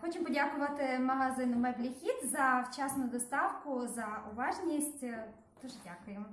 Хочу подякувати магазину Меблі Хіт за вчасну доставку, за уважність. Дуже дякую.